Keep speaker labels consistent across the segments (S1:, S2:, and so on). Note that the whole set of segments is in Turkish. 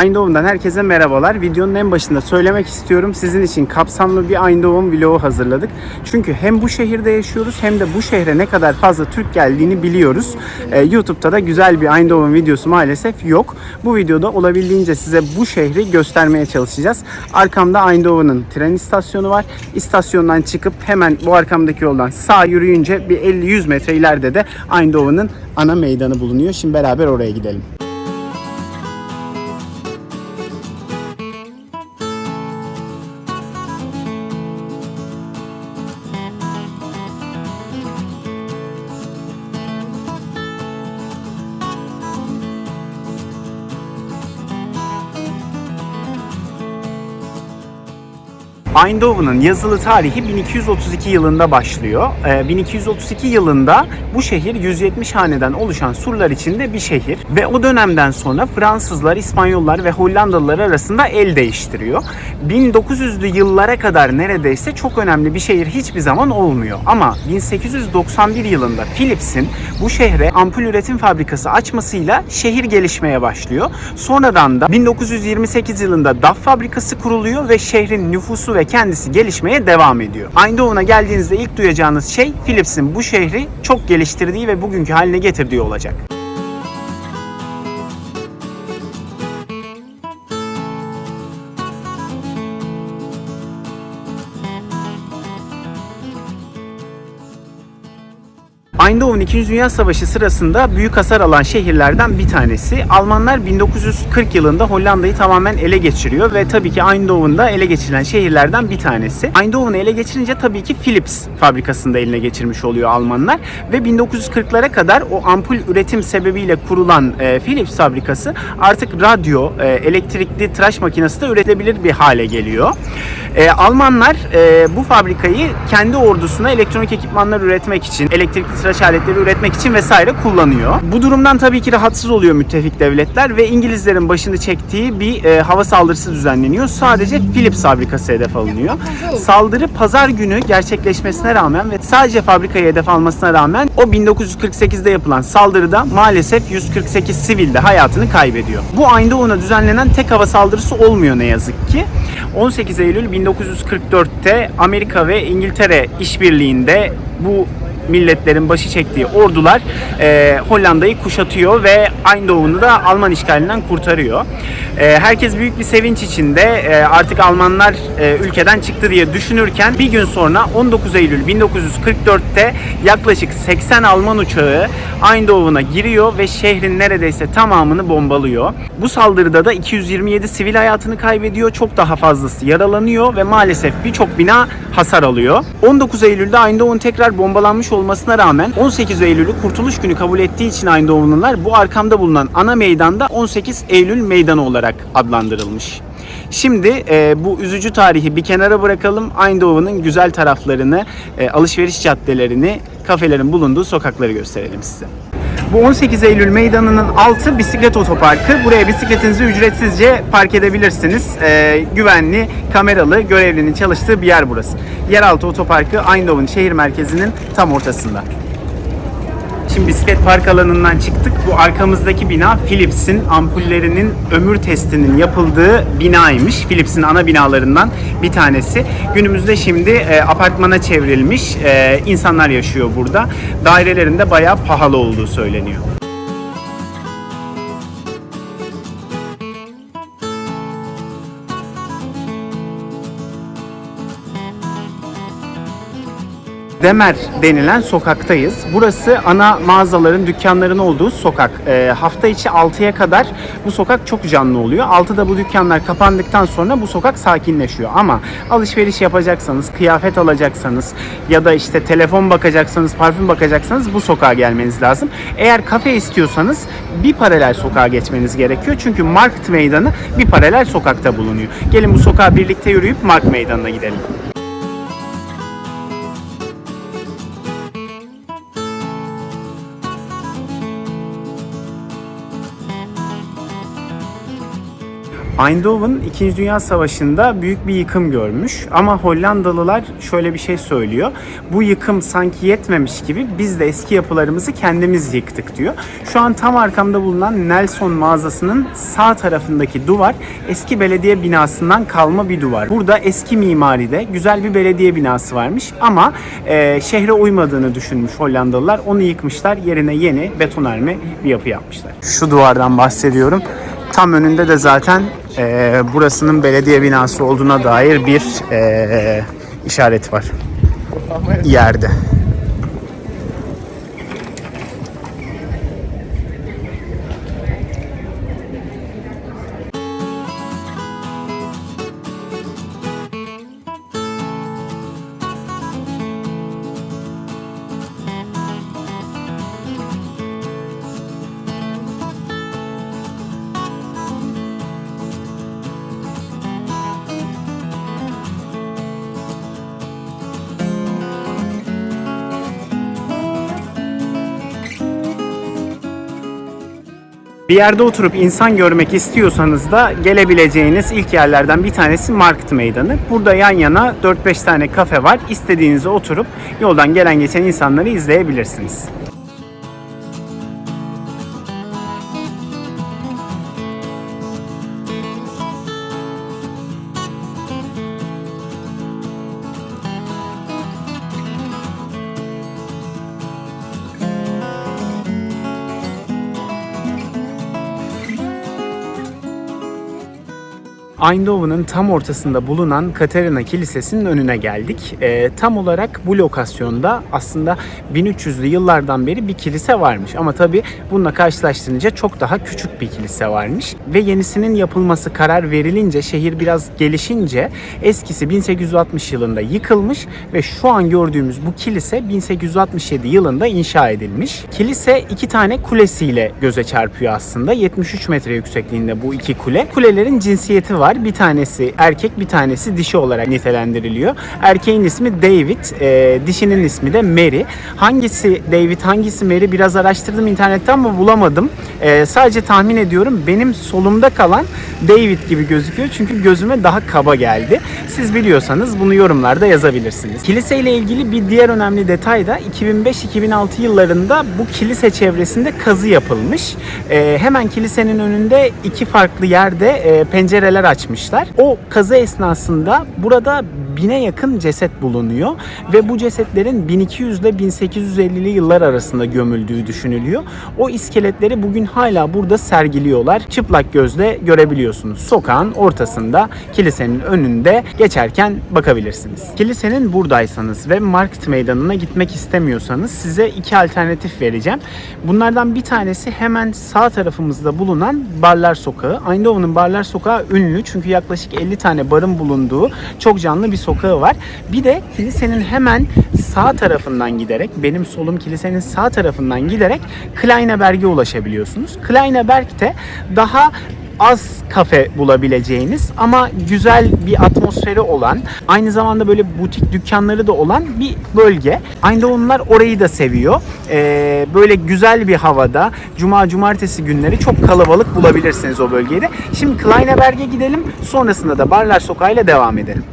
S1: Eindhoven'dan herkese merhabalar. Videonun en başında söylemek istiyorum. Sizin için kapsamlı bir Eindhoven vlogu hazırladık. Çünkü hem bu şehirde yaşıyoruz hem de bu şehre ne kadar fazla Türk geldiğini biliyoruz. Ee, YouTube'da da güzel bir Eindhoven videosu maalesef yok. Bu videoda olabildiğince size bu şehri göstermeye çalışacağız. Arkamda Eindhoven'ın tren istasyonu var. İstasyondan çıkıp hemen bu arkamdaki yoldan sağ yürüyünce bir 50-100 metre ileride de Eindhoven'ın ana meydanı bulunuyor. Şimdi beraber oraya gidelim. Eindhoven'ın yazılı tarihi 1232 yılında başlıyor. Ee, 1232 yılında bu şehir 170 haneden oluşan surlar içinde bir şehir ve o dönemden sonra Fransızlar, İspanyollar ve Hollandalılar arasında el değiştiriyor. 1900'lü yıllara kadar neredeyse çok önemli bir şehir hiçbir zaman olmuyor. Ama 1891 yılında Philips'in bu şehre ampul üretim fabrikası açmasıyla şehir gelişmeye başlıyor. Sonradan da 1928 yılında DAF fabrikası kuruluyor ve şehrin nüfusu ve kendisi gelişmeye devam ediyor. Eindhoven'a geldiğinizde ilk duyacağınız şey Philips'in bu şehri çok geliştirdiği ve bugünkü haline getirdiği olacak. Eindhoven 2. Dünya Savaşı sırasında büyük hasar alan şehirlerden bir tanesi. Almanlar 1940 yılında Hollanda'yı tamamen ele geçiriyor ve tabii ki Eindhoven'da ele geçirilen şehirlerden bir tanesi. Eindhoven'ı ele geçirince tabii ki Philips fabrikasında eline geçirmiş oluyor Almanlar ve 1940'lara kadar o ampul üretim sebebiyle kurulan e, Philips fabrikası artık radyo, e, elektrikli tıraş makinesi de üretilebilir bir hale geliyor. E, Almanlar e, bu fabrikayı kendi ordusuna elektronik ekipmanlar üretmek için, elektrikli tıraş aletleri üretmek için vesaire kullanıyor. Bu durumdan tabii ki rahatsız oluyor müttefik devletler ve İngilizlerin başını çektiği bir e, hava saldırısı düzenleniyor. Sadece Philips fabrikası hedef alınıyor. Saldırı pazar günü gerçekleşmesine rağmen ve sadece fabrikayı hedef almasına rağmen o 1948'de yapılan saldırıda maalesef 148 sivil de hayatını kaybediyor. Bu Eindhoven'a düzenlenen tek hava saldırısı olmuyor ne yazık ki. 18 Eylül 1944'te Amerika ve İngiltere işbirliğinde bu milletlerin başı çektiği ordular e, Hollanda'yı kuşatıyor ve Eindhoven'u da Alman işgalinden kurtarıyor. E, herkes büyük bir sevinç içinde e, artık Almanlar e, ülkeden çıktı diye düşünürken bir gün sonra 19 Eylül 1944'te yaklaşık 80 Alman uçağı Eindhoven'a giriyor ve şehrin neredeyse tamamını bombalıyor. Bu saldırıda da 227 sivil hayatını kaybediyor. Çok daha fazlası yaralanıyor ve maalesef birçok bina hasar alıyor. 19 Eylül'de Eindhoven tekrar bombalanmış olmasına rağmen 18 Eylül'ü Kurtuluş Günü kabul ettiği için Eindhoven'lılar bu arkamda bulunan ana meydanda 18 Eylül Meydanı olarak adlandırılmış. Şimdi e, bu üzücü tarihi bir kenara bırakalım. Eindhoven'ın güzel taraflarını, e, alışveriş caddelerini, kafelerin bulunduğu sokakları gösterelim size. Bu 18 Eylül Meydanı'nın altı bisiklet otoparkı. Buraya bisikletinizi ücretsizce park edebilirsiniz. Ee, güvenli, kameralı, görevlinin çalıştığı bir yer burası. Yeraltı otoparkı Eindhoven şehir merkezinin tam ortasında. Şimdi bisiklet park alanından çıktık. Bu arkamızdaki bina Philips'in ampullerinin ömür testinin yapıldığı binaymış. Philips'in ana binalarından bir tanesi. Günümüzde şimdi e, apartmana çevrilmiş. E, insanlar yaşıyor burada. Dairelerinde bayağı pahalı olduğu söyleniyor. Demer denilen sokaktayız. Burası ana mağazaların, dükkanların olduğu sokak. E, hafta içi 6'ya kadar bu sokak çok canlı oluyor. 6'da bu dükkanlar kapandıktan sonra bu sokak sakinleşiyor. Ama alışveriş yapacaksanız, kıyafet alacaksanız ya da işte telefon bakacaksanız, parfüm bakacaksanız bu sokağa gelmeniz lazım. Eğer kafe istiyorsanız bir paralel sokağa geçmeniz gerekiyor. Çünkü Market Meydanı bir paralel sokakta bulunuyor. Gelin bu sokağa birlikte yürüyüp Mark Meydanı'na gidelim. Eindhoven 2. Dünya Savaşı'nda büyük bir yıkım görmüş ama Hollandalılar şöyle bir şey söylüyor. Bu yıkım sanki yetmemiş gibi biz de eski yapılarımızı kendimiz yıktık diyor. Şu an tam arkamda bulunan Nelson mağazasının sağ tarafındaki duvar eski belediye binasından kalma bir duvar. Burada eski mimaride güzel bir belediye binası varmış ama e, şehre uymadığını düşünmüş Hollandalılar. Onu yıkmışlar yerine yeni betonarme bir yapı yapmışlar. Şu duvardan bahsediyorum. Tam önünde de zaten e, burasının belediye binası olduğuna dair bir e, işaret var. Yerde. Bir yerde oturup insan görmek istiyorsanız da gelebileceğiniz ilk yerlerden bir tanesi Market Meydanı. Burada yan yana 4-5 tane kafe var. İstediğinize oturup yoldan gelen geçen insanları izleyebilirsiniz. Eindhoven'ın tam ortasında bulunan Katerina Kilisesi'nin önüne geldik. Ee, tam olarak bu lokasyonda aslında 1300'lü yıllardan beri bir kilise varmış. Ama tabii bununla karşılaştırınca çok daha küçük bir kilise varmış. Ve yenisinin yapılması karar verilince, şehir biraz gelişince eskisi 1860 yılında yıkılmış ve şu an gördüğümüz bu kilise 1867 yılında inşa edilmiş. Kilise iki tane kulesiyle göze çarpıyor aslında. 73 metre yüksekliğinde bu iki kule. Kulelerin cinsiyeti var. Bir tanesi erkek, bir tanesi dişi olarak nitelendiriliyor. Erkeğin ismi David, e, dişinin ismi de Mary. Hangisi David, hangisi Mary biraz araştırdım internetten ama bulamadım. E, sadece tahmin ediyorum benim solumda kalan David gibi gözüküyor çünkü gözüme daha kaba geldi. Siz biliyorsanız bunu yorumlarda yazabilirsiniz. Kilise ile ilgili bir diğer önemli detay da 2005-2006 yıllarında bu kilise çevresinde kazı yapılmış. E, hemen kilisenin önünde iki farklı yerde e, pencereler açmışlar. O kazı esnasında burada bine yakın ceset bulunuyor ve bu cesetlerin 1200 ile 1850'li yıllar arasında gömüldüğü düşünülüyor. O iskeletleri bugün hala burada sergiliyorlar. Çıplak gözle görebiliyorsunuz. Sokağın ortasında kilisenin önünde geçerken bakabilirsiniz. Kilisenin buradaysanız ve Market Meydanı'na gitmek istemiyorsanız size iki alternatif vereceğim. Bunlardan bir tanesi hemen sağ tarafımızda bulunan Barlar Sokağı. Eindhoven'ın Barlar Sokağı ünlü çünkü yaklaşık 50 tane barın bulunduğu çok canlı bir sokağı var. Bir de kilisenin hemen sağ tarafından giderek, benim solum kilisenin sağ tarafından giderek Kleineberg'e ulaşabiliyorsunuz. Kleineberg'te daha az kafe bulabileceğiniz ama güzel bir atmosferi olan, aynı zamanda böyle butik dükkanları da olan bir bölge. Aynı onlar orayı da seviyor. Ee, böyle güzel bir havada cuma cumartesi günleri çok kalabalık bulabilirsiniz o bölgeyi de. Şimdi Kleineberg'e gidelim. Sonrasında da Barlar Sokağı ile devam edelim.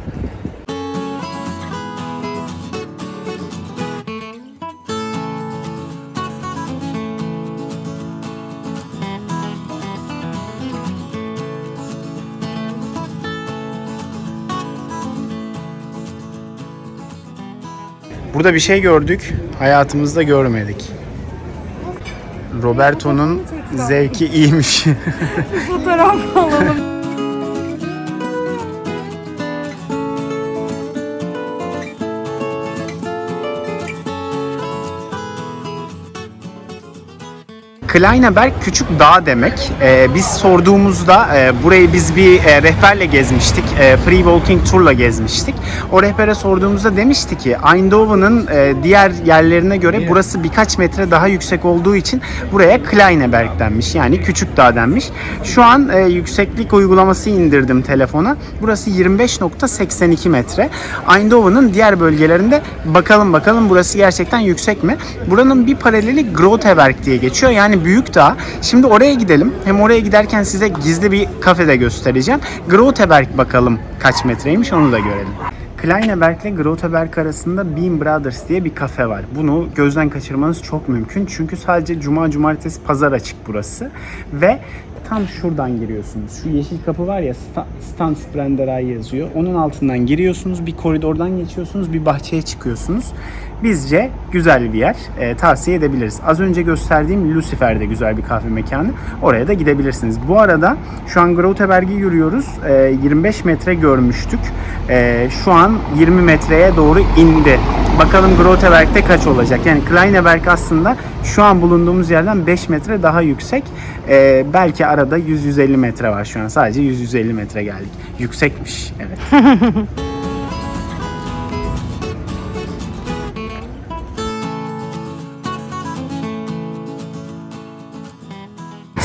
S1: Burada bir şey gördük, hayatımızda görmedik. Roberto'nun zevki iyiymiş.
S2: Fotoğraf alalım.
S1: Kleineberg küçük dağ demek. Ee, biz sorduğumuzda e, burayı biz bir e, rehberle gezmiştik. E, free walking turla gezmiştik. O rehbere sorduğumuzda demişti ki Eindhoven'ın e, diğer yerlerine göre burası birkaç metre daha yüksek olduğu için buraya Kleineberg denmiş. Yani küçük dağ denmiş. Şu an e, yükseklik uygulaması indirdim telefona. Burası 25.82 metre. Eindhoven'ın diğer bölgelerinde bakalım bakalım burası gerçekten yüksek mi? Buranın bir paraleli Groteberg diye geçiyor. Yani Büyük dağ. Şimdi oraya gidelim. Hem oraya giderken size gizli bir kafede göstereceğim. Groteberg bakalım kaç metreymiş onu da görelim. Kleineberg ile Groteberg arasında Bean Brothers diye bir kafe var. Bunu gözden kaçırmanız çok mümkün. Çünkü sadece cuma, cumartesi, pazar açık burası. Ve tam şuradan giriyorsunuz. Şu yeşil kapı var ya Sta- Stansbrenderei yazıyor. Onun altından giriyorsunuz. Bir koridordan geçiyorsunuz. Bir bahçeye çıkıyorsunuz. Bizce güzel bir yer. Ee, tavsiye edebiliriz. Az önce gösterdiğim Lucifer de güzel bir kahve mekanı. Oraya da gidebilirsiniz. Bu arada şu an Groteberg'i yürüyoruz. Ee, 25 metre görmüştük. Ee, şu an 20 metreye doğru indi. Bakalım Groteberg'de kaç olacak? Yani Kleineberg aslında şu an bulunduğumuz yerden 5 metre daha yüksek. Ee, belki arada 100-150 metre var şu an. Sadece 100-150 metre geldik. Yüksekmiş. Evet.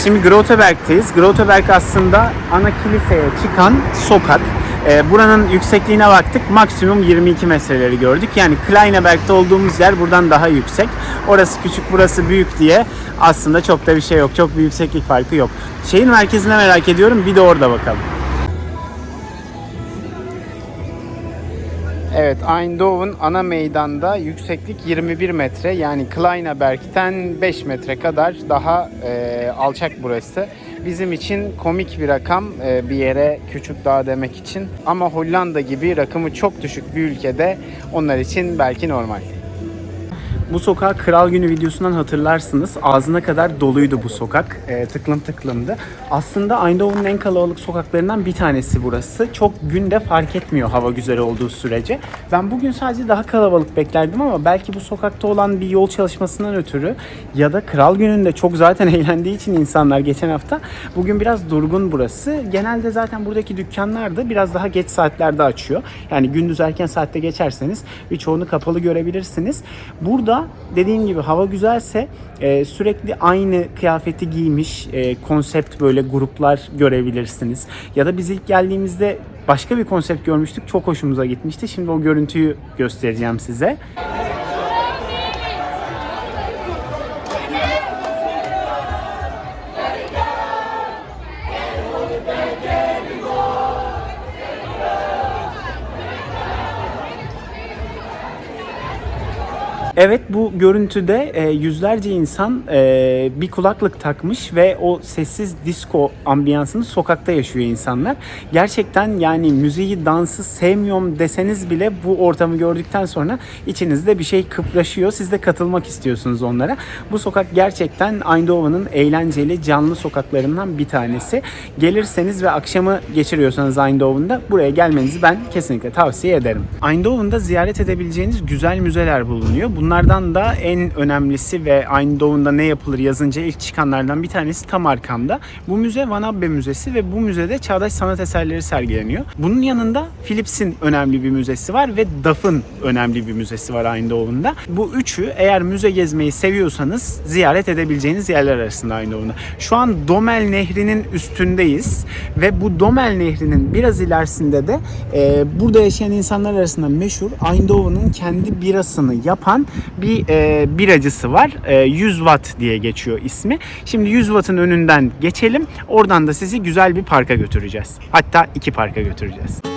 S1: Şimdi Groteberg'teyiz. Groteberg aslında ana kiliseye çıkan sokak. Ee, buranın yüksekliğine baktık. Maksimum 22 metreleri gördük. Yani Kleineberg'de olduğumuz yer buradan daha yüksek. Orası küçük, burası büyük diye aslında çok da bir şey yok. Çok bir yükseklik farkı yok. Şehir merkezine merak ediyorum. Bir de orada bakalım. Evet, Eindhoven ana meydanda yükseklik 21 metre. Yani Kleineberg'ten 5 metre kadar daha e, alçak burası. Bizim için komik bir rakam e, bir yere küçük dağ demek için. Ama Hollanda gibi rakımı çok düşük bir ülkede onlar için belki normal. Bu sokağı Kral Günü videosundan hatırlarsınız. Ağzına kadar doluydu bu sokak. E, tıklım tıklımdı. Aslında Eindhoven'ın en kalabalık sokaklarından bir tanesi burası. Çok günde fark etmiyor hava güzel olduğu sürece. Ben bugün sadece daha kalabalık beklerdim ama belki bu sokakta olan bir yol çalışmasından ötürü ya da Kral Günü'nde çok zaten eğlendiği için insanlar geçen hafta bugün biraz durgun burası. Genelde zaten buradaki dükkanlar da biraz daha geç saatlerde açıyor. Yani gündüz erken saatte geçerseniz birçoğunu kapalı görebilirsiniz. Burada dediğim gibi hava güzelse e, sürekli aynı kıyafeti giymiş e, konsept böyle gruplar görebilirsiniz. Ya da biz ilk geldiğimizde başka bir konsept görmüştük. Çok hoşumuza gitmişti. Şimdi o görüntüyü göstereceğim size. Evet bu görüntüde e, yüzlerce insan e, bir kulaklık takmış ve o sessiz disco ambiyansını sokakta yaşıyor insanlar. Gerçekten yani müziği, dansı sevmiyorum deseniz bile bu ortamı gördükten sonra içinizde bir şey kıpraşıyor. Siz de katılmak istiyorsunuz onlara. Bu sokak gerçekten Eindhoven'ın eğlenceli, canlı sokaklarından bir tanesi. Gelirseniz ve akşamı geçiriyorsanız Eindhoven'da buraya gelmenizi ben kesinlikle tavsiye ederim. Eindhoven'da ziyaret edebileceğiniz güzel müzeler bulunuyor. Bunlardan da en önemlisi ve Eindhoven'da ne yapılır yazınca ilk çıkanlardan bir tanesi tam arkamda. Bu müze Van Abbe Müzesi ve bu müzede çağdaş sanat eserleri sergileniyor. Bunun yanında Philips'in önemli bir müzesi var ve DAF'ın önemli bir müzesi var Eindhoven'da. Bu üçü eğer müze gezmeyi seviyorsanız ziyaret edebileceğiniz yerler arasında Eindhoven'da. Şu an Domel Nehri'nin üstündeyiz ve bu Domel Nehri'nin biraz ilerisinde de e, burada yaşayan insanlar arasında meşhur Eindhoven'ın kendi birasını yapan bir e, biracısı var. E, 100 Watt diye geçiyor ismi. Şimdi 100 Watt'ın önünden geçelim. Oradan da sizi güzel bir parka götüreceğiz. Hatta iki parka götüreceğiz.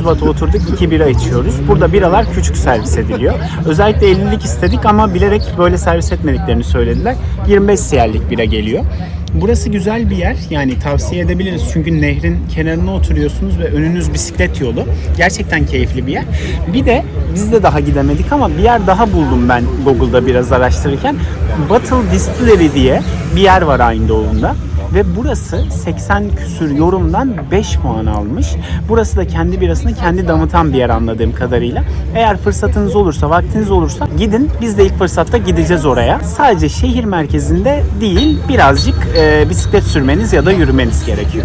S1: Şimdi 100 watt'a oturduk 2 bira içiyoruz. Burada biralar küçük servis ediliyor. Özellikle 50'lik istedik ama bilerek böyle servis etmediklerini söylediler. 25 siyerlik bira geliyor. Burası güzel bir yer. Yani tavsiye edebiliriz. Çünkü nehrin kenarına oturuyorsunuz ve önünüz bisiklet yolu. Gerçekten keyifli bir yer. Bir de biz de daha gidemedik ama bir yer daha buldum ben Google'da biraz araştırırken. Battle Distillery diye bir yer var Eindhoven'da. Ve burası 80 küsür yorumdan 5 puan almış. Burası da kendi birasını kendi damıtan bir yer anladığım kadarıyla. Eğer fırsatınız olursa, vaktiniz olursa gidin. Biz de ilk fırsatta gideceğiz oraya. Sadece şehir merkezinde değil, birazcık e, bisiklet sürmeniz ya da yürümeniz gerekiyor.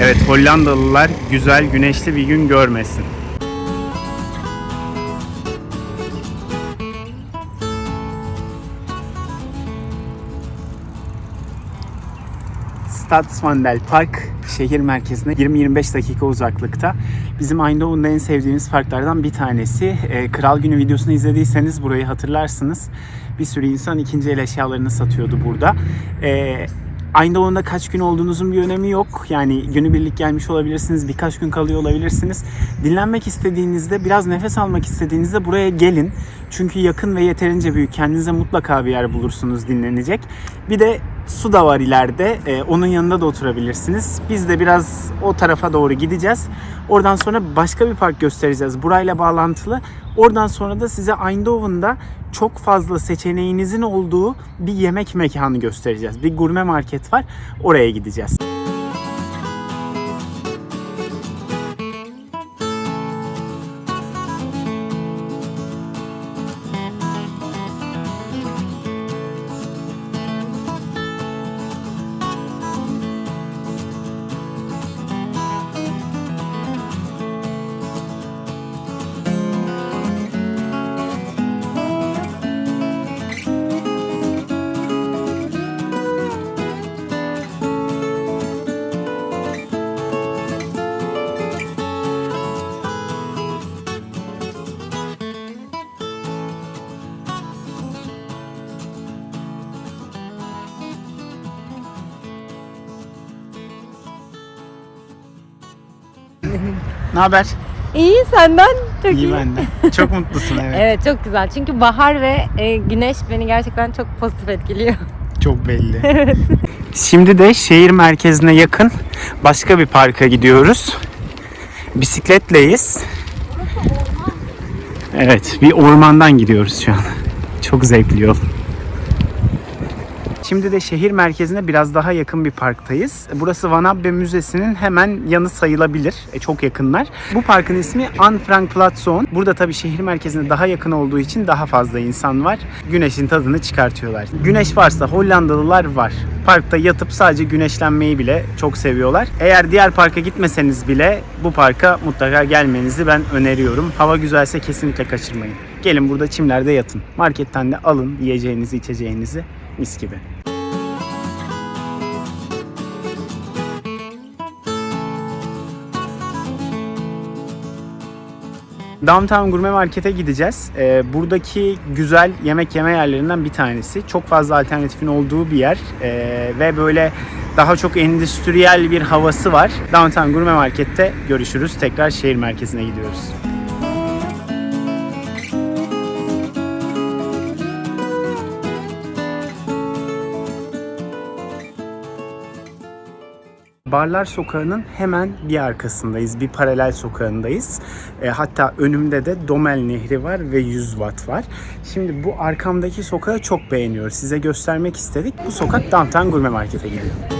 S1: Evet Hollandalılar güzel güneşli bir gün görmesin. Stadsvandel Park şehir merkezine 20-25 dakika uzaklıkta. Bizim Eindhoven'da en sevdiğimiz parklardan bir tanesi. Ee, Kral Günü videosunu izlediyseniz burayı hatırlarsınız. Bir sürü insan ikinci el eşyalarını satıyordu burada. Ee, Eindhoven'da kaç gün olduğunuzun bir önemi yok. Yani günübirlik gelmiş olabilirsiniz, birkaç gün kalıyor olabilirsiniz. Dinlenmek istediğinizde, biraz nefes almak istediğinizde buraya gelin. Çünkü yakın ve yeterince büyük. Kendinize mutlaka bir yer bulursunuz dinlenecek. Bir de su da var ileride. Ee, onun yanında da oturabilirsiniz. Biz de biraz o tarafa doğru gideceğiz. Oradan sonra başka bir park göstereceğiz. Burayla bağlantılı. Oradan sonra da size Eindhoven'da çok fazla seçeneğinizin olduğu bir yemek mekanı göstereceğiz. Bir gurme market var. Oraya gideceğiz. Ne haber?
S2: İyi senden çok iyi.
S1: İyi benden. Çok mutlusun evet.
S2: Evet çok güzel. Çünkü bahar ve e, güneş beni gerçekten çok pozitif etkiliyor.
S1: Çok belli. Şimdi de şehir merkezine yakın başka bir parka gidiyoruz. Bisikletleyiz. Evet, bir ormandan gidiyoruz şu an. Çok zevkli yol. Şimdi de şehir merkezine biraz daha yakın bir parktayız. Burası Van Abbe Müzesi'nin hemen yanı sayılabilir. E, çok yakınlar. Bu parkın ismi Anne Frank Platzon. Burada tabii şehir merkezine daha yakın olduğu için daha fazla insan var. Güneşin tadını çıkartıyorlar. Güneş varsa Hollandalılar var. Parkta yatıp sadece güneşlenmeyi bile çok seviyorlar. Eğer diğer parka gitmeseniz bile bu parka mutlaka gelmenizi ben öneriyorum. Hava güzelse kesinlikle kaçırmayın. Gelin burada çimlerde yatın. Marketten de alın yiyeceğinizi, içeceğinizi mis gibi. Downtown Gurme Market'e gideceğiz. Ee, buradaki güzel yemek yeme yerlerinden bir tanesi. Çok fazla alternatifin olduğu bir yer Ee, ve böyle daha çok endüstriyel bir havası var. Downtown Gurme Market'te görüşürüz. Tekrar şehir merkezine gidiyoruz. Barlar Sokağı'nın hemen bir arkasındayız. Bir paralel sokağındayız. E, hatta önümde de Domel Nehri var ve 100 watt var. Şimdi bu arkamdaki sokağı çok beğeniyoruz. Size göstermek istedik. Bu sokak Downtown Gurme Market'e gidiyor.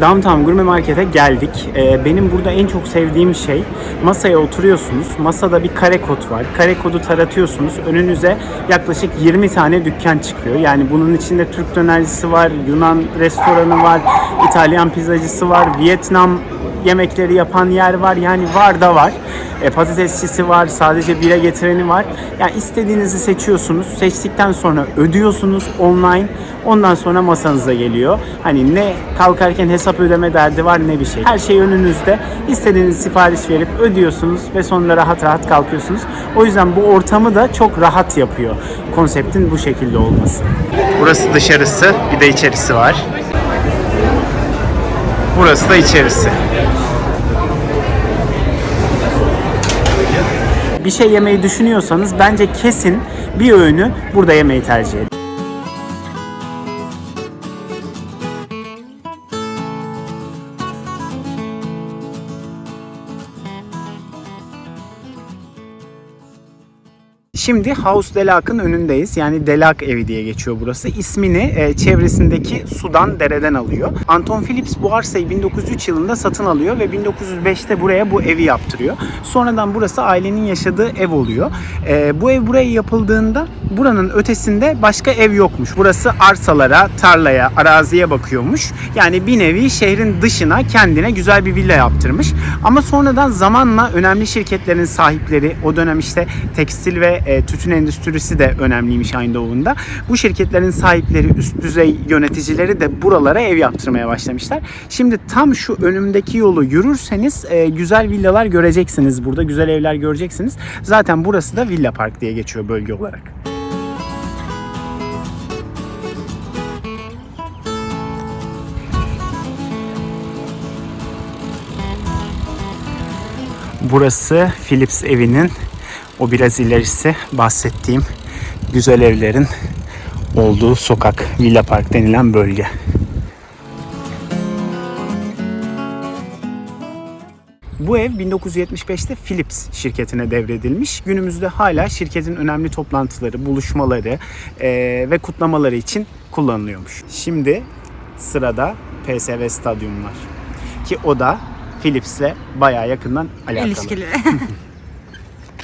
S1: Downtown Gurme Market'e geldik. Ee, benim burada en çok sevdiğim şey masaya oturuyorsunuz. Masada bir kare kod var. Kare kodu taratıyorsunuz. Önünüze yaklaşık 20 tane dükkan çıkıyor. Yani bunun içinde Türk dönercisi var, Yunan restoranı var, İtalyan pizzacısı var, Vietnam yemekleri yapan yer var. Yani var da var. E, patatesçisi var, sadece bire getireni var. Yani istediğinizi seçiyorsunuz. Seçtikten sonra ödüyorsunuz online. Ondan sonra masanıza geliyor. Hani ne kalkarken hesap ödeme derdi var ne bir şey. Her şey önünüzde. İstediğiniz sipariş verip ödüyorsunuz ve sonra rahat rahat kalkıyorsunuz. O yüzden bu ortamı da çok rahat yapıyor. Konseptin bu şekilde olması. Burası dışarısı, bir de içerisi var. Burası da içerisi. Bir şey yemeyi düşünüyorsanız bence kesin bir öğünü burada yemeyi tercih edin. Şimdi House Delac'ın önündeyiz. Yani Delac evi diye geçiyor burası. İsmini e, çevresindeki sudan, dereden alıyor. Anton Phillips bu arsayı 1903 yılında satın alıyor ve 1905'te buraya bu evi yaptırıyor. Sonradan burası ailenin yaşadığı ev oluyor. E, bu ev buraya yapıldığında buranın ötesinde başka ev yokmuş. Burası arsalara, tarlaya, araziye bakıyormuş. Yani bir nevi şehrin dışına kendine güzel bir villa yaptırmış. Ama sonradan zamanla önemli şirketlerin sahipleri, o dönem işte tekstil ve e, tütün endüstrisi de önemliymiş Eindhoven'da. Bu şirketlerin sahipleri, üst düzey yöneticileri de buralara ev yaptırmaya başlamışlar. Şimdi tam şu önümdeki yolu yürürseniz e, güzel villalar göreceksiniz burada. Güzel evler göreceksiniz. Zaten burası da Villa Park diye geçiyor bölge olarak. Burası Philips evinin o biraz ilerisi bahsettiğim güzel evlerin olduğu sokak, Villa Park denilen bölge. Bu ev 1975'te Philips şirketine devredilmiş. Günümüzde hala şirketin önemli toplantıları, buluşmaları eee, ve kutlamaları için kullanılıyormuş. Şimdi sırada PSV Stadyum var. Ki o da Philips'le bayağı yakından alakalı.
S2: İlişkili.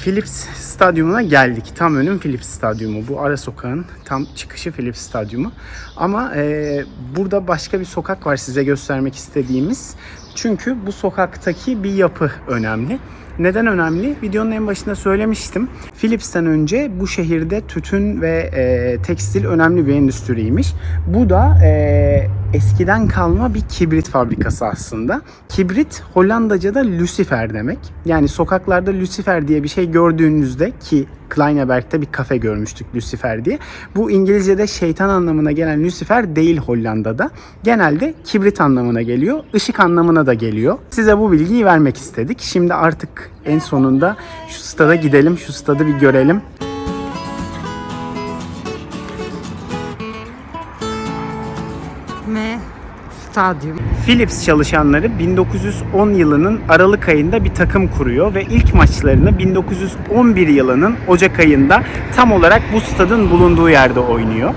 S1: Philips Stadyumuna geldik. Tam önüm Philips Stadyumu. Bu ara sokağın tam çıkışı Philips Stadyumu. Ama e, burada başka bir sokak var size göstermek istediğimiz. Çünkü bu sokaktaki bir yapı önemli. Neden önemli? Videonun en başında söylemiştim. Philips'ten önce bu şehirde tütün ve e, tekstil önemli bir endüstriymiş. Bu da e, eskiden kalma bir kibrit fabrikası aslında. Kibrit Hollandaca'da Lucifer demek. Yani sokaklarda Lucifer diye bir şey gördüğünüzde ki Kleineberg'de bir kafe görmüştük Lucifer diye. Bu İngilizce'de şeytan anlamına gelen Lucifer değil Hollanda'da. Genelde kibrit anlamına geliyor. ışık anlamına da geliyor. Size bu bilgiyi vermek istedik. Şimdi artık en sonunda şu stada gidelim. Şu stadı bir görelim.
S2: Ve stadyum.
S1: Philips çalışanları 1910 yılının Aralık ayında bir takım kuruyor ve ilk maçlarını 1911 yılının Ocak ayında tam olarak bu stadın bulunduğu yerde oynuyor.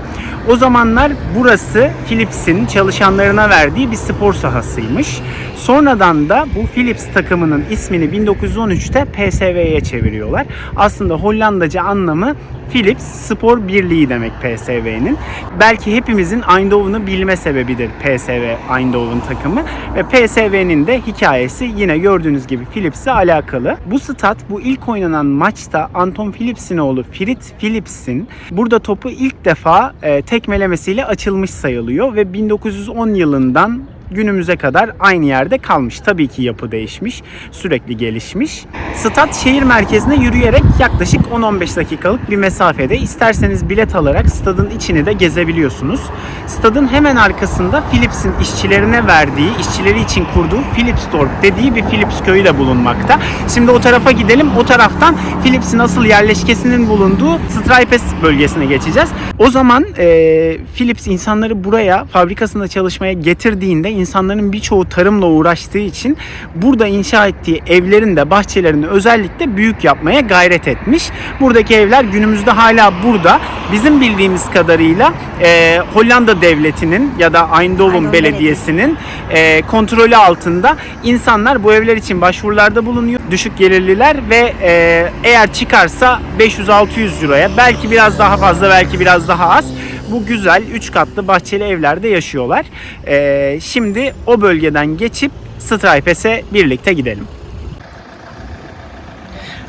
S1: O zamanlar burası Philips'in çalışanlarına verdiği bir spor sahasıymış. Sonradan da bu Philips takımının ismini 1913'te PSV'ye çeviriyorlar. Aslında Hollandaca anlamı Philips Spor Birliği demek PSV'nin. Belki hepimizin Eindhoven'ı bilme sebebidir PSV Eindhoven takımı ve PSV'nin de hikayesi yine gördüğünüz gibi Philips'le alakalı. Bu stat bu ilk oynanan maçta Anton Philips'in oğlu Fritz Philips'in burada topu ilk defa e, tekmelemesiyle açılmış sayılıyor ve 1910 yılından günümüze kadar aynı yerde kalmış. Tabii ki yapı değişmiş, sürekli gelişmiş. Stat şehir merkezine yürüyerek yaklaşık 10-15 dakikalık bir mesafede. İsterseniz bilet alarak stadın içini de gezebiliyorsunuz. Stadın hemen arkasında Philips'in işçilerine verdiği, işçileri için kurduğu Philipsdorp dediği bir Philips köyü de bulunmakta. Şimdi o tarafa gidelim. O taraftan Philips'in asıl yerleşkesinin bulunduğu Stripes bölgesine geçeceğiz. O zaman e, Philips insanları buraya fabrikasında çalışmaya getirdiğinde insanların birçoğu tarımla uğraştığı için burada inşa ettiği evlerin de bahçelerini özellikle büyük yapmaya gayret etmiş. Buradaki evler günümüzde hala burada. Bizim bildiğimiz kadarıyla e, Hollanda devletinin ya da
S2: Eindhoven
S1: Belediyesi'nin e, kontrolü altında insanlar bu evler için başvurularda bulunuyor. Düşük gelirliler ve e, eğer çıkarsa 500-600 euroya belki biraz daha fazla belki biraz daha az bu güzel 3 katlı bahçeli evlerde yaşıyorlar. Ee, şimdi o bölgeden geçip Stripes'e birlikte gidelim.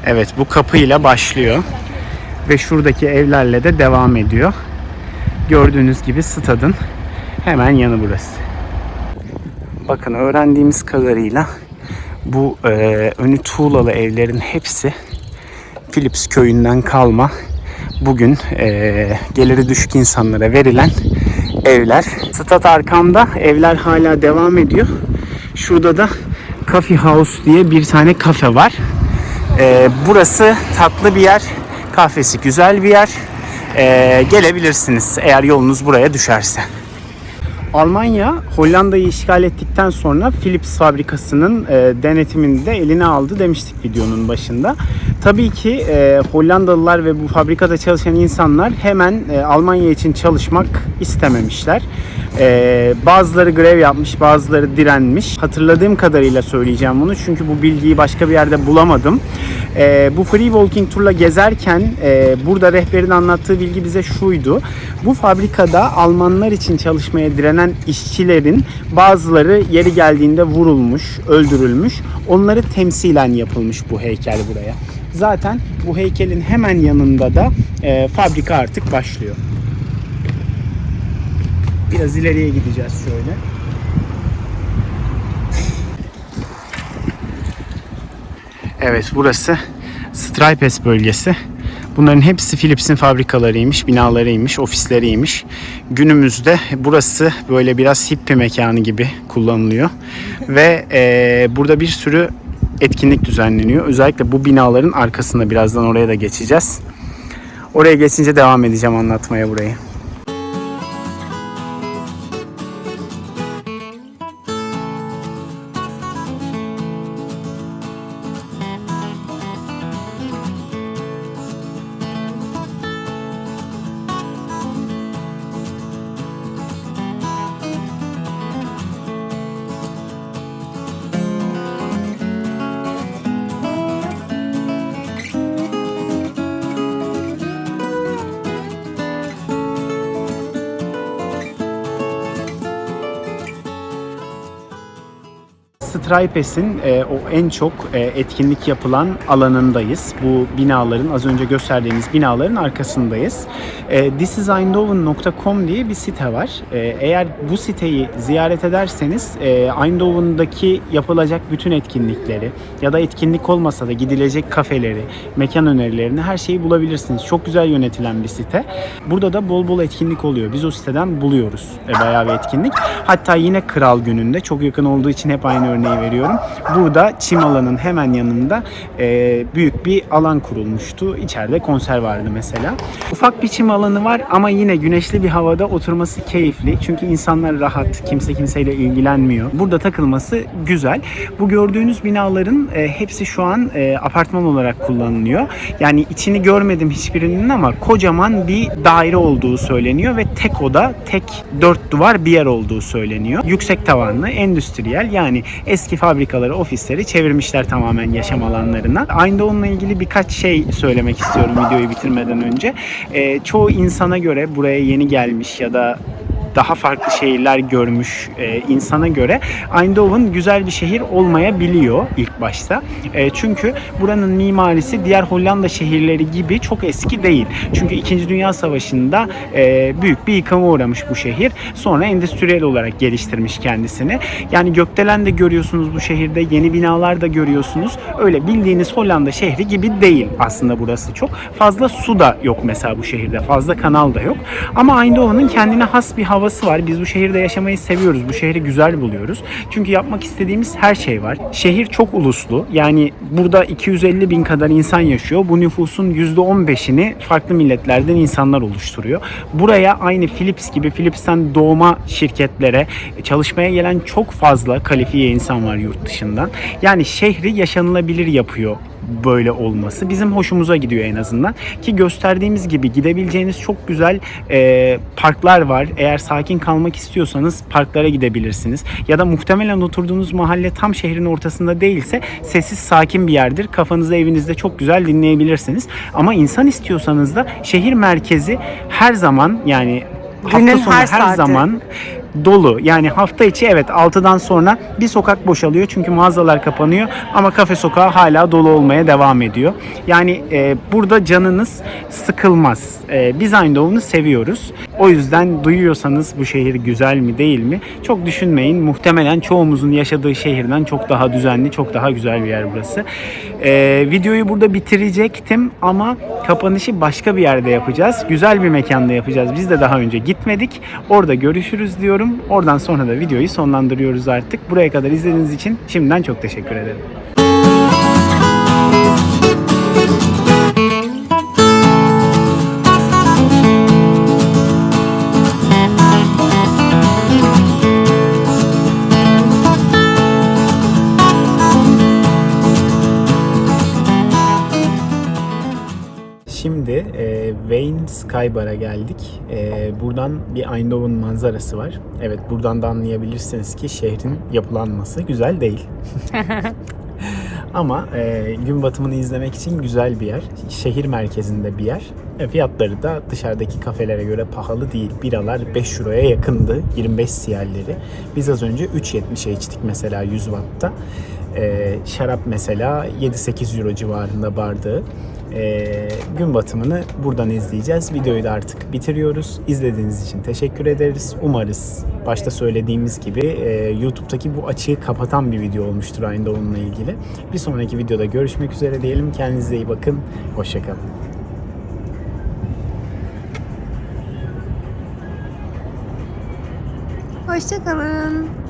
S1: Evet bu kapıyla başlıyor ve şuradaki evlerle de devam ediyor. Gördüğünüz gibi stadın hemen yanı burası. Bakın öğrendiğimiz kadarıyla bu e, önü tuğlalı evlerin hepsi Philips köyünden kalma bugün e, geliri düşük insanlara verilen evler. Stat arkamda evler hala devam ediyor. Şurada da Coffee House diye bir tane kafe var. E, burası tatlı bir yer. Kahvesi güzel bir yer. E, gelebilirsiniz eğer yolunuz buraya düşerse. Almanya Hollanda'yı işgal ettikten sonra Philips fabrikasının e, denetimini de eline aldı demiştik videonun başında. Tabii ki e, Hollandalılar ve bu fabrikada çalışan insanlar hemen e, Almanya için çalışmak istememişler. E, bazıları grev yapmış, bazıları direnmiş. Hatırladığım kadarıyla söyleyeceğim bunu çünkü bu bilgiyi başka bir yerde bulamadım. E, bu free walking turla gezerken e, burada rehberin anlattığı bilgi bize şuydu. Bu fabrikada Almanlar için çalışmaya direnen işçilerin bazıları yeri geldiğinde vurulmuş, öldürülmüş. Onları temsilen yapılmış bu heykel buraya. Zaten bu heykelin hemen yanında da e, fabrika artık başlıyor. Biraz ileriye gideceğiz şöyle. Evet burası Stripes bölgesi. Bunların hepsi Philips'in fabrikalarıymış, binalarıymış, ofisleriymiş. Günümüzde burası böyle biraz hippie mekanı gibi kullanılıyor. Ve e, burada bir sürü etkinlik düzenleniyor. Özellikle bu binaların arkasında birazdan oraya da geçeceğiz. Oraya geçince devam edeceğim anlatmaya burayı. Stripes'in e, o en çok e, etkinlik yapılan alanındayız. Bu binaların, az önce gösterdiğimiz binaların arkasındayız. E, thisiseindhoven.com diye bir site var. E, eğer bu siteyi ziyaret ederseniz e, Eindhoven'daki yapılacak bütün etkinlikleri ya da etkinlik olmasa da gidilecek kafeleri, mekan önerilerini her şeyi bulabilirsiniz. Çok güzel yönetilen bir site. Burada da bol bol etkinlik oluyor. Biz o siteden buluyoruz e, bayağı bir etkinlik. Hatta yine Kral Günü'nde çok yakın olduğu için hep aynı örneği veriyorum. Burada çim alanın hemen yanında e, büyük bir alan kurulmuştu. İçeride konser vardı mesela. Ufak bir çim alanı var ama yine güneşli bir havada oturması keyifli. Çünkü insanlar rahat, kimse kimseyle ilgilenmiyor. Burada takılması güzel. Bu gördüğünüz binaların e, hepsi şu an e, apartman olarak kullanılıyor. Yani içini görmedim hiçbirinin ama kocaman bir daire olduğu söyleniyor ve tek oda, tek dört duvar bir yer olduğu söyleniyor. Yüksek tavanlı, endüstriyel yani eski fabrikaları, ofisleri çevirmişler tamamen yaşam alanlarına. Eindhoven'la ilgili birkaç şey söylemek istiyorum videoyu bitirmeden önce. Ee, çoğu insana göre buraya yeni gelmiş ya da daha farklı şehirler görmüş e, insana göre Eindhoven güzel bir şehir olmayabiliyor ilk başta. E, çünkü buranın mimarisi diğer Hollanda şehirleri gibi çok eski değil. Çünkü 2. Dünya Savaşı'nda e, büyük bir yıkıma uğramış bu şehir. Sonra endüstriyel olarak geliştirmiş kendisini. Yani gökdelen de görüyorsunuz bu şehirde. Yeni binalar da görüyorsunuz. Öyle bildiğiniz Hollanda şehri gibi değil aslında burası çok. Fazla su da yok mesela bu şehirde. Fazla kanal da yok. Ama Eindhoven'ın kendine has bir havası var. Biz bu şehirde yaşamayı seviyoruz. Bu şehri güzel buluyoruz. Çünkü yapmak istediğimiz her şey var. Şehir çok uluslu. Yani burada 250 bin kadar insan yaşıyor. Bu nüfusun %15'ini farklı milletlerden insanlar oluşturuyor. Buraya aynı Philips gibi Philips'ten doğma şirketlere çalışmaya gelen çok fazla kalifiye insan var yurt dışından. Yani şehri yaşanılabilir yapıyor böyle olması bizim hoşumuza gidiyor en azından ki gösterdiğimiz gibi gidebileceğiniz çok güzel e, parklar var. Eğer sakin kalmak istiyorsanız parklara gidebilirsiniz. Ya da muhtemelen oturduğunuz mahalle tam şehrin ortasında değilse sessiz sakin bir yerdir. Kafanızı evinizde çok güzel dinleyebilirsiniz. Ama insan istiyorsanız da şehir merkezi her zaman yani
S2: Günün
S1: hafta sonu
S2: her
S1: her,
S2: saati.
S1: zaman dolu. Yani hafta içi evet 6'dan sonra bir sokak boşalıyor çünkü mağazalar kapanıyor ama kafe sokağı hala dolu olmaya devam ediyor. Yani e, burada canınız sıkılmaz. E, biz Eindhoven'u seviyoruz. O yüzden duyuyorsanız bu şehir güzel mi değil mi çok düşünmeyin. Muhtemelen çoğumuzun yaşadığı şehirden çok daha düzenli, çok daha güzel bir yer burası. E, videoyu burada bitirecektim ama kapanışı başka bir yerde yapacağız. Güzel bir mekanda yapacağız. Biz de daha önce gitmedik. Orada görüşürüz diyorum. Oradan sonra da videoyu sonlandırıyoruz artık. Buraya kadar izlediğiniz için şimdiden çok teşekkür ederim. Şimdi e, Wayne Sky Bar'a geldik. E, buradan bir Eindhoven manzarası var. Evet buradan da anlayabilirsiniz ki şehrin yapılanması güzel değil. Ama e, gün batımını izlemek için güzel bir yer. Şehir merkezinde bir yer. E, fiyatları da dışarıdaki kafelere göre pahalı değil. Biralar 5 euroya yakındı. 25 siyerleri. Biz az önce 3.70'e içtik mesela 100 wattta. E, şarap mesela 7-8 euro civarında bardağı. E, gün batımını buradan izleyeceğiz. Videoyu da artık bitiriyoruz. İzlediğiniz için teşekkür ederiz. Umarız başta söylediğimiz gibi e, YouTube'daki bu açığı kapatan bir video olmuştur aynı onunla ilgili. Bir sonraki videoda görüşmek üzere diyelim. Kendinize iyi bakın. Hoşçakalın.
S2: Hoşçakalın.